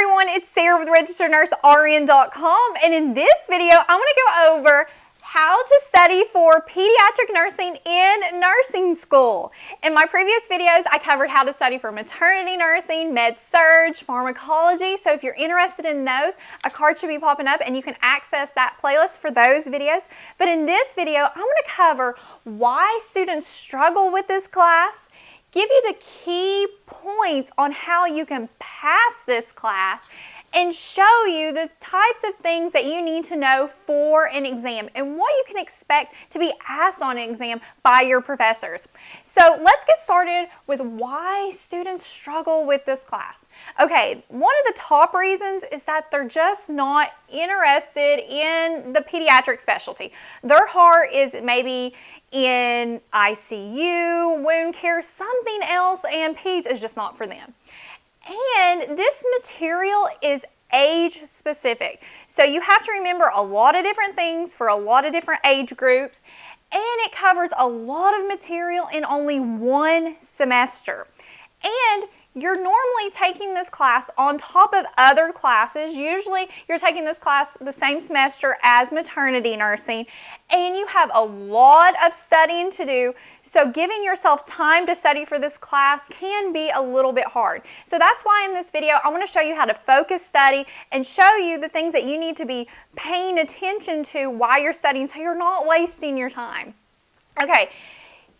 everyone, it's Sarah with RegisteredNurseRN.com and in this video I'm going to go over how to study for pediatric nursing in nursing school. In my previous videos, I covered how to study for maternity nursing, med-surg, pharmacology. So if you're interested in those, a card should be popping up and you can access that playlist for those videos. But in this video, I'm going to cover why students struggle with this class, give you the key points on how you can pass this class, and show you the types of things that you need to know for an exam and what you can expect to be asked on an exam by your professors. So let's get started with why students struggle with this class. Okay, one of the top reasons is that they're just not interested in the pediatric specialty. Their heart is maybe in ICU, wound care, something else, and peds is just not for them. And this material is age specific. So you have to remember a lot of different things for a lot of different age groups and it covers a lot of material in only one semester. And you're normally taking this class on top of other classes. Usually you're taking this class the same semester as maternity nursing and you have a lot of studying to do. So giving yourself time to study for this class can be a little bit hard. So that's why in this video I want to show you how to focus study and show you the things that you need to be paying attention to while you're studying so you're not wasting your time. Okay,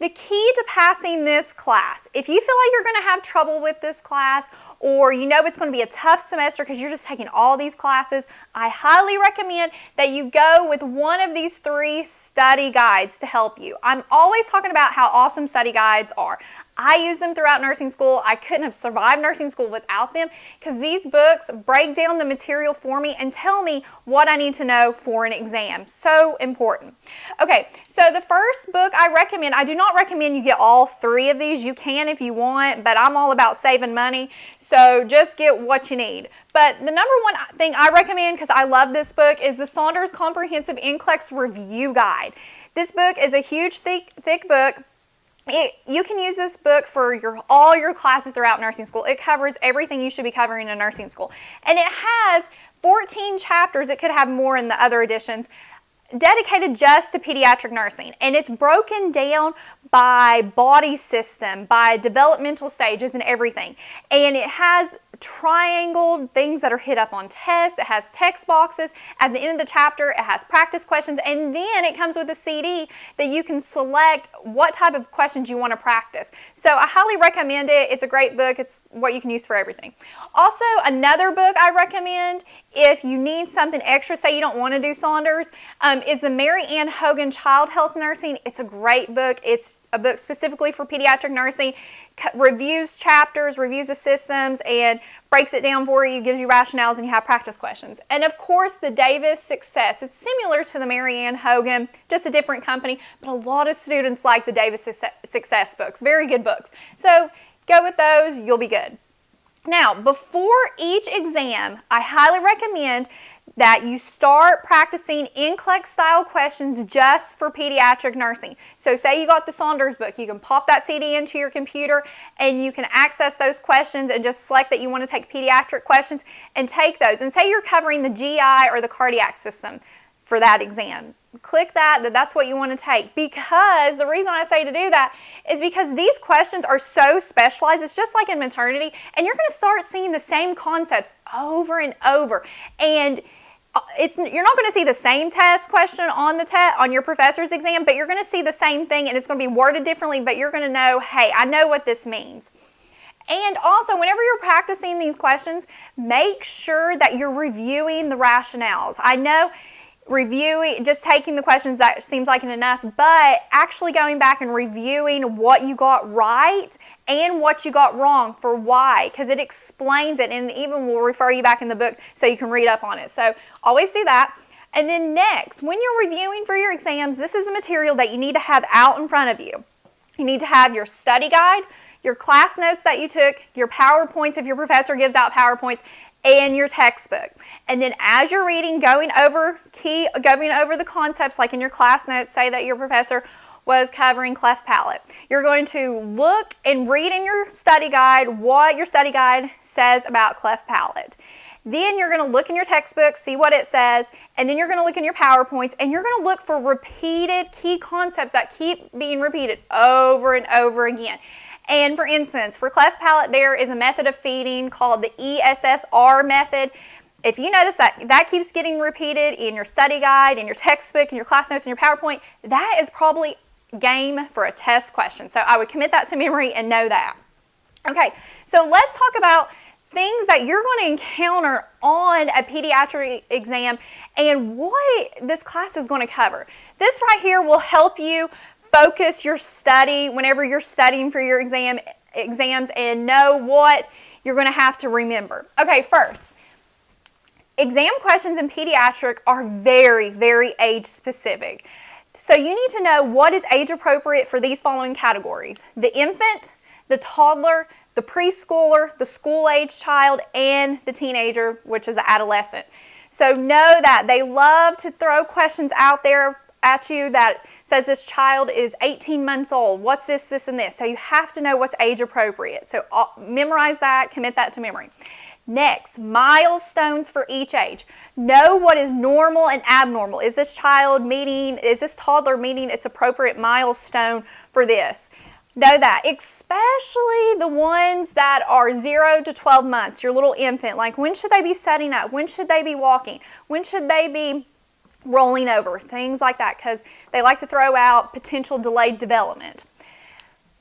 the key to passing this class, if you feel like you're going to have trouble with this class or you know it's going to be a tough semester because you're just taking all these classes, I highly recommend that you go with one of these three study guides to help you. I'm always talking about how awesome study guides are. I use them throughout nursing school. I couldn't have survived nursing school without them because these books break down the material for me and tell me what I need to know for an exam. So important. Okay, so the first book I recommend, I do not recommend you get all three of these. You can if you want, but I'm all about saving money. So just get what you need. But the number one thing I recommend, because I love this book, is the Saunders Comprehensive NCLEX Review Guide. This book is a huge, thick, thick book it, you can use this book for your all your classes throughout nursing school. It covers everything you should be covering in nursing school. And it has 14 chapters. It could have more in the other editions dedicated just to pediatric nursing. And it's broken down by body system, by developmental stages and everything. And it has triangled things that are hit up on tests. It has text boxes. At the end of the chapter, it has practice questions. And then it comes with a CD that you can select what type of questions you want to practice. So I highly recommend it. It's a great book. It's what you can use for everything. Also, another book I recommend if you need something extra, say you don't want to do Saunders, um, is the Mary Ann Hogan Child Health Nursing. It's a great book. It's a book specifically for pediatric nursing, reviews chapters, reviews the systems, and breaks it down for you, gives you rationales, and you have practice questions. And of course, the Davis Success. It's similar to the Mary Ann Hogan, just a different company, but a lot of students like the Davis Success books. Very good books. So go with those, you'll be good. Now, before each exam, I highly recommend that you start practicing NCLEX style questions just for pediatric nursing. So say you got the Saunders book, you can pop that CD into your computer and you can access those questions and just select that you want to take pediatric questions and take those. And say you're covering the GI or the cardiac system for that exam. Click that, that that's what you want to take because the reason I say to do that is because these questions are so specialized. It's just like in maternity and you're going to start seeing the same concepts over and over. And uh, it's you're not going to see the same test question on the test on your professor's exam, but you're going to see the same thing and it's going to be worded differently, but you're going to know, hey, I know what this means. And also, whenever you're practicing these questions, make sure that you're reviewing the rationales. I know reviewing, just taking the questions that seems like enough, but actually going back and reviewing what you got right and what you got wrong for why, because it explains it and even will refer you back in the book so you can read up on it. So always do that. And then next, when you're reviewing for your exams, this is a material that you need to have out in front of you. You need to have your study guide, your class notes that you took, your PowerPoints if your professor gives out PowerPoints, and your textbook. And then as you're reading, going over key, going over the concepts like in your class notes, say that your professor was covering cleft palate. You're going to look and read in your study guide what your study guide says about cleft palate. Then you're going to look in your textbook, see what it says, and then you're going to look in your PowerPoints and you're going to look for repeated key concepts that keep being repeated over and over again. And for instance, for cleft palate, there is a method of feeding called the ESSR method. If you notice that that keeps getting repeated in your study guide, in your textbook, in your class notes, in your PowerPoint, that is probably game for a test question. So I would commit that to memory and know that. Okay, so let's talk about things that you're going to encounter on a pediatric exam and what this class is going to cover. This right here will help you focus your study whenever you're studying for your exam exams and know what you're going to have to remember. Okay, first, exam questions in pediatric are very, very age specific. So you need to know what is age appropriate for these following categories. The infant, the toddler, the preschooler, the school age child, and the teenager, which is the adolescent. So know that they love to throw questions out there at you that says this child is 18 months old. What's this, this, and this? So you have to know what's age appropriate. So uh, memorize that, commit that to memory. Next, milestones for each age. Know what is normal and abnormal. Is this child meeting, is this toddler meeting its appropriate milestone for this? Know that, especially the ones that are 0 to 12 months, your little infant. Like when should they be setting up? When should they be walking? When should they be rolling over? Things like that because they like to throw out potential delayed development.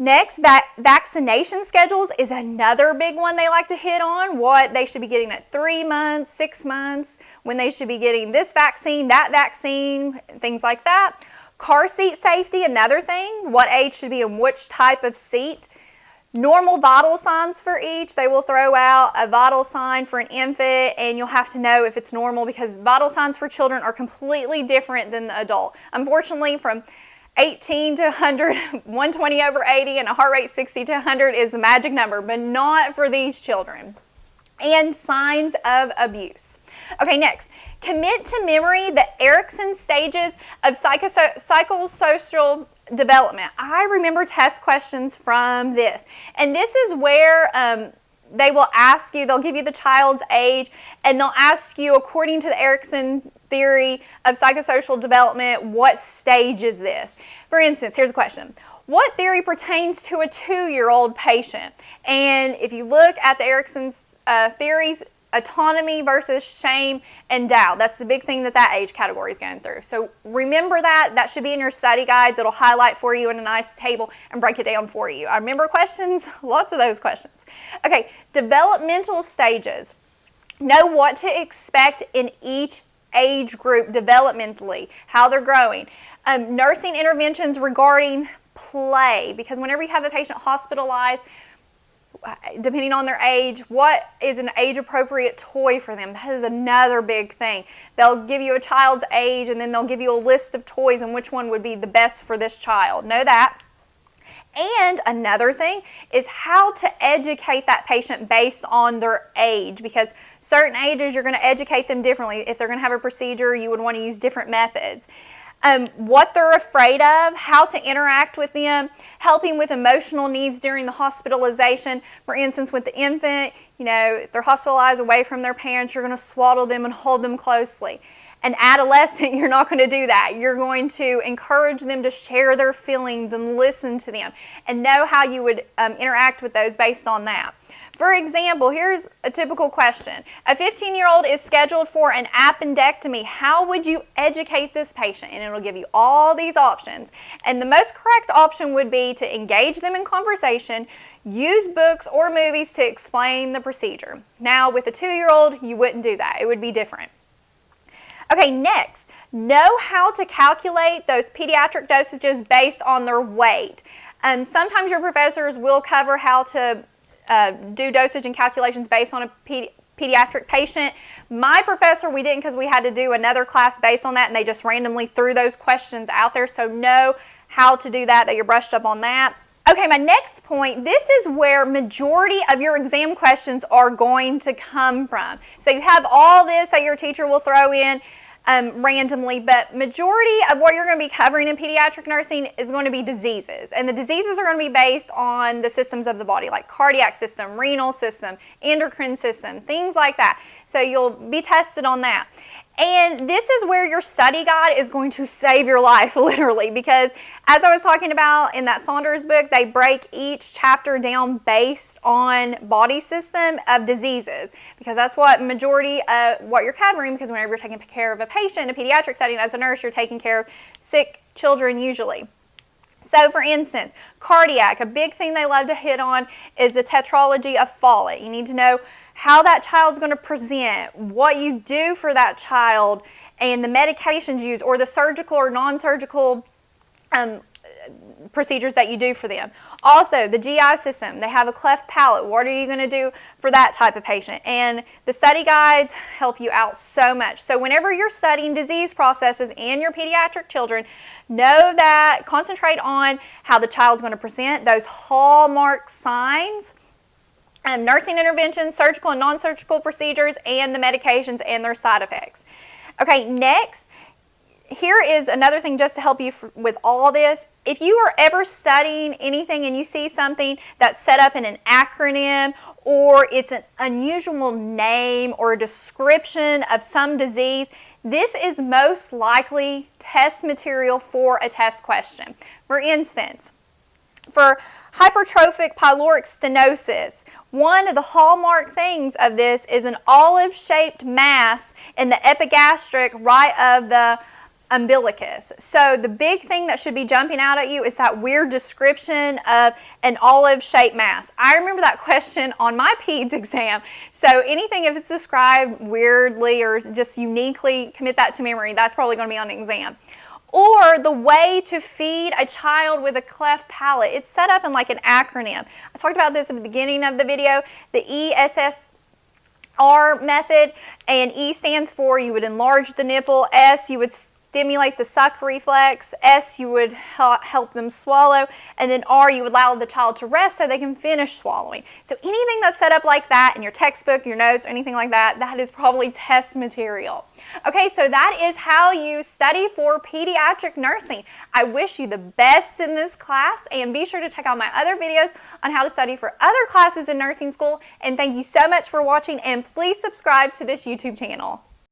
Next, vac vaccination schedules is another big one they like to hit on. What they should be getting at three months, six months, when they should be getting this vaccine, that vaccine, things like that. Car seat safety, another thing. What age should be in which type of seat. Normal vital signs for each. They will throw out a vital sign for an infant and you'll have to know if it's normal because vital signs for children are completely different than the adult. Unfortunately, from 18 to 100, 120 over 80, and a heart rate 60 to 100 is the magic number, but not for these children. And signs of abuse. Okay, next, commit to memory the Erikson stages of psychosocial development. I remember test questions from this. And this is where um, they will ask you, they'll give you the child's age, and they'll ask you, according to the Erikson theory of psychosocial development, what stage is this? For instance, here's a question. What theory pertains to a two-year-old patient? And if you look at the Erikson's uh, theories, autonomy versus shame and doubt. That's the big thing that that age category is going through. So remember that. That should be in your study guides. It'll highlight for you in a nice table and break it down for you. I remember questions, lots of those questions. Okay, developmental stages. Know what to expect in each age group developmentally, how they're growing. Um, nursing interventions regarding play, because whenever you have a patient hospitalized, depending on their age, what is an age appropriate toy for them? That is another big thing. They'll give you a child's age and then they'll give you a list of toys and which one would be the best for this child. Know that. And another thing is how to educate that patient based on their age because certain ages you're going to educate them differently. If they're going to have a procedure, you would want to use different methods um, what they're afraid of, how to interact with them, helping with emotional needs during the hospitalization. For instance, with the infant, you know, if they're hospitalized away from their parents, you're going to swaddle them and hold them closely. An adolescent, you're not going to do that. You're going to encourage them to share their feelings and listen to them and know how you would um, interact with those based on that. For example, here's a typical question. A 15-year-old is scheduled for an appendectomy. How would you educate this patient? And it'll give you all these options. And the most correct option would be to engage them in conversation, use books or movies to explain the procedure. Now, with a two-year-old, you wouldn't do that. It would be different. Okay, next, know how to calculate those pediatric dosages based on their weight. Um, sometimes your professors will cover how to uh, do dosage and calculations based on a pedi pediatric patient. My professor, we didn't because we had to do another class based on that and they just randomly threw those questions out there. So know how to do that, that you're brushed up on that. Okay, my next point, this is where majority of your exam questions are going to come from. So you have all this that your teacher will throw in. Um, randomly, but majority of what you're going to be covering in pediatric nursing is going to be diseases. And the diseases are going to be based on the systems of the body, like cardiac system, renal system, endocrine system, things like that. So you'll be tested on that. And this is where your study guide is going to save your life, literally, because as I was talking about in that Saunders book, they break each chapter down based on body system of diseases, because that's what majority of what you're covering, because whenever you're taking care of a patient in a pediatric setting as a nurse, you're taking care of sick children usually. So for instance, cardiac, a big thing they love to hit on is the tetralogy of Fallot. You need to know how that child's going to present, what you do for that child, and the medications used or the surgical or non-surgical um, procedures that you do for them. Also, the GI system, they have a cleft palate. What are you going to do for that type of patient? And the study guides help you out so much. So whenever you're studying disease processes in your pediatric children, know that, concentrate on how the child's going to present, those hallmark signs, um, nursing interventions, surgical and non-surgical procedures, and the medications and their side effects. Okay, next, here is another thing just to help you with all this. If you are ever studying anything and you see something that's set up in an acronym or it's an unusual name or a description of some disease, this is most likely test material for a test question. For instance, for hypertrophic pyloric stenosis, one of the hallmark things of this is an olive-shaped mass in the epigastric right of the umbilicus. So the big thing that should be jumping out at you is that weird description of an olive-shaped mass. I remember that question on my PEDS exam. So anything if it's described weirdly or just uniquely, commit that to memory. That's probably going to be on an exam. Or the way to feed a child with a cleft palate. It's set up in like an acronym. I talked about this at the beginning of the video. The ESS R method and E stands for you would enlarge the nipple, S you would stimulate the suck reflex, S you would help them swallow, and then R you would allow the child to rest so they can finish swallowing. So anything that's set up like that in your textbook, your notes, or anything like that, that is probably test material. Okay, so that is how you study for pediatric nursing. I wish you the best in this class and be sure to check out my other videos on how to study for other classes in nursing school and thank you so much for watching and please subscribe to this YouTube channel.